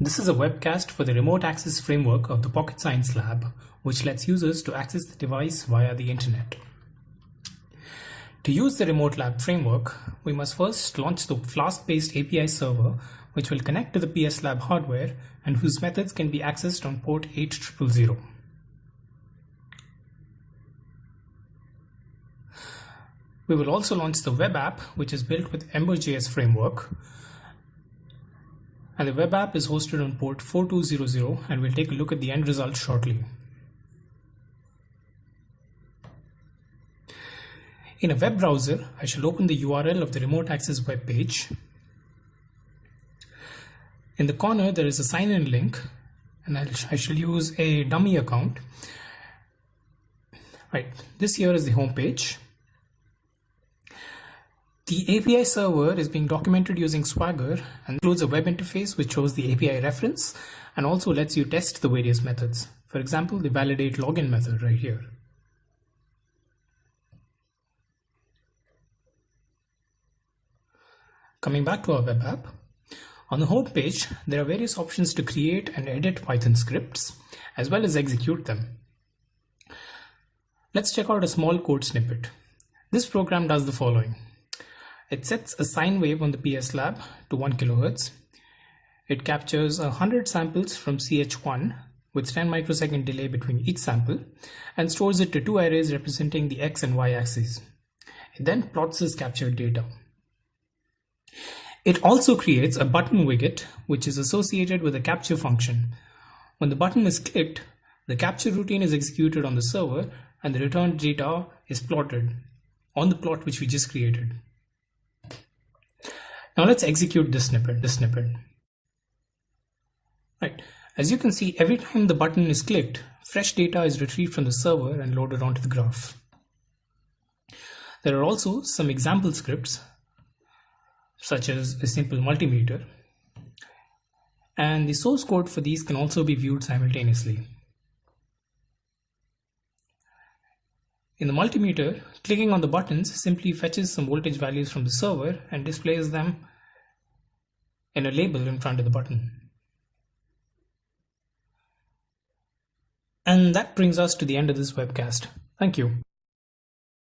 This is a webcast for the remote access framework of the Pocket Science Lab, which lets users to access the device via the internet. To use the Remote Lab framework, we must first launch the Flask-based API server, which will connect to the PS Lab hardware and whose methods can be accessed on port 8000. We will also launch the web app, which is built with Ember.js framework, and the web app is hosted on port 4200 and we'll take a look at the end result shortly. In a web browser, I shall open the URL of the remote access web page. In the corner, there is a sign-in link and I shall use a dummy account. Right, this here is the home page. The API server is being documented using Swagger and includes a web interface which shows the API reference and also lets you test the various methods. For example, the validate login method right here. Coming back to our web app, on the home page, there are various options to create and edit Python scripts, as well as execute them. Let's check out a small code snippet. This program does the following. It sets a sine wave on the PS Lab to 1 kHz. It captures 100 samples from CH1 with 10 microsecond delay between each sample and stores it to two arrays representing the x and y axes. It then plots this captured data. It also creates a button widget which is associated with a capture function. When the button is clicked, the capture routine is executed on the server and the returned data is plotted on the plot which we just created. Now let's execute this snippet, this snippet. Right. As you can see, every time the button is clicked, fresh data is retrieved from the server and loaded onto the graph. There are also some example scripts, such as a simple multimeter, and the source code for these can also be viewed simultaneously. In the multimeter, clicking on the buttons simply fetches some voltage values from the server and displays them in a label in front of the button. And that brings us to the end of this webcast. Thank you.